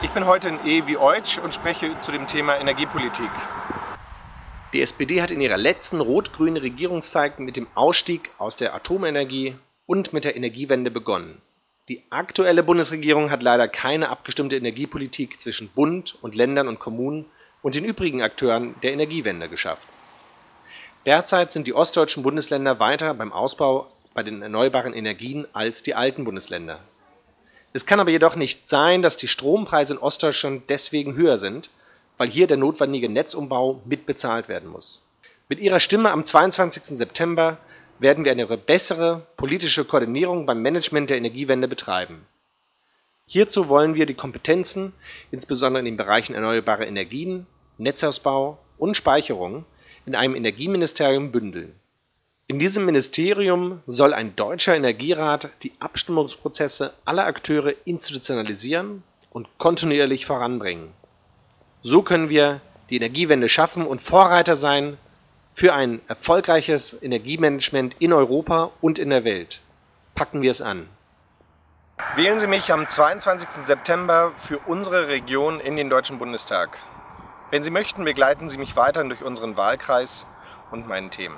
Ich bin heute in E wie Eutsch und spreche zu dem Thema Energiepolitik. Die SPD hat in ihrer letzten rot-grünen Regierungszeit mit dem Ausstieg aus der Atomenergie und mit der Energiewende begonnen. Die aktuelle Bundesregierung hat leider keine abgestimmte Energiepolitik zwischen Bund und Ländern und Kommunen und den übrigen Akteuren der Energiewende geschafft. Derzeit sind die ostdeutschen Bundesländer weiter beim Ausbau bei den erneuerbaren Energien als die alten Bundesländer. Es kann aber jedoch nicht sein, dass die Strompreise in Ostdeutschland deswegen höher sind, weil hier der notwendige Netzumbau mitbezahlt werden muss. Mit Ihrer Stimme am 22. September werden wir eine bessere politische Koordinierung beim Management der Energiewende betreiben. Hierzu wollen wir die Kompetenzen, insbesondere in den Bereichen erneuerbare Energien, Netzausbau und Speicherung, in einem Energieministerium bündeln. In diesem Ministerium soll ein deutscher Energierat die Abstimmungsprozesse aller Akteure institutionalisieren und kontinuierlich voranbringen. So können wir die Energiewende schaffen und Vorreiter sein für ein erfolgreiches Energiemanagement in Europa und in der Welt. Packen wir es an. Wählen Sie mich am 22. September für unsere Region in den Deutschen Bundestag. Wenn Sie möchten, begleiten Sie mich weiterhin durch unseren Wahlkreis und meinen Themen.